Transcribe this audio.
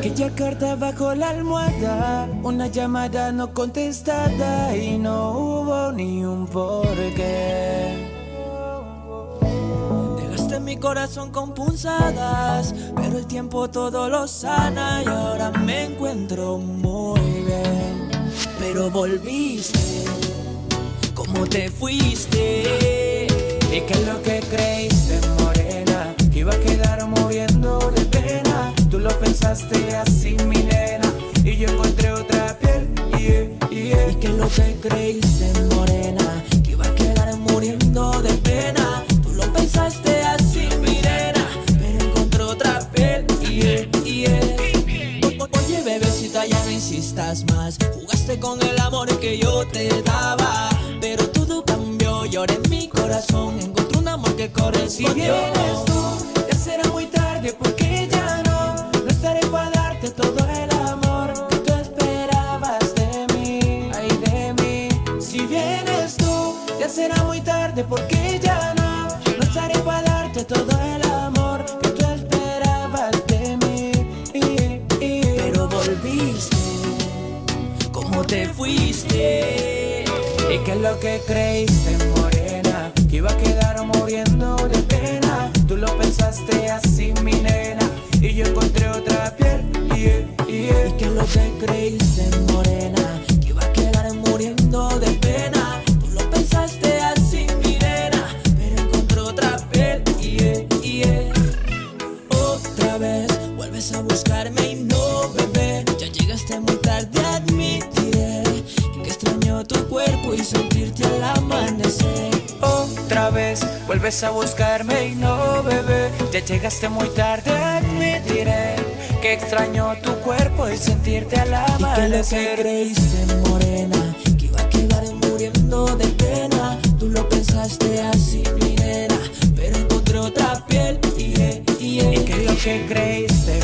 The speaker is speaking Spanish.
Aquella carta bajo la almohada, una llamada no contestada y no hubo ni un porqué. Dejaste mi corazón con punzadas, pero el tiempo todo lo sana y ahora me encuentro muy. Pero volviste, como te fuiste, y que es lo que creíste, morena, que iba a quedar muriendo de pena. Tú lo pensaste así, mi nena, y yo encontré otra piel, yeah, yeah. Y que lo que creíste, morena, ya no insistas más. Jugaste con el amor que yo te daba, pero todo cambió y ahora en mi corazón encontré un amor que correspondió. Si vienes tú, ya será muy tarde porque ya no, no estaré para darte todo el amor que tú esperabas de mí, ay de mí. Si vienes tú, ya será muy tarde porque ya no, no estaré para darte todo el amor te fuiste. ¿Y qué es lo que creíste, morena? Que iba a quedar muriendo de pena. Tú lo pensaste así, mi nena. Y yo encontré otra piel. ¿Y qué es lo que creíste, morena? Que iba a quedar muriendo de pena. Tú lo pensaste así, mi nena. Pero encontré otra piel. yeah. Otra vez vuelves a buscarme y no, bebé. Ya llegaste muy tarde, extraño tu cuerpo y sentirte al amanecer. Otra vez vuelves a buscarme y no, bebé. Ya llegaste muy tarde, admitiré que extraño tu cuerpo y sentirte al amanecer. ¿Y creíste, morena? Que iba a quedar muriendo de pena. Tú lo pensaste así, mi nena, pero encontré otra piel. Yeah, yeah. ¿Y qué es lo que creíste,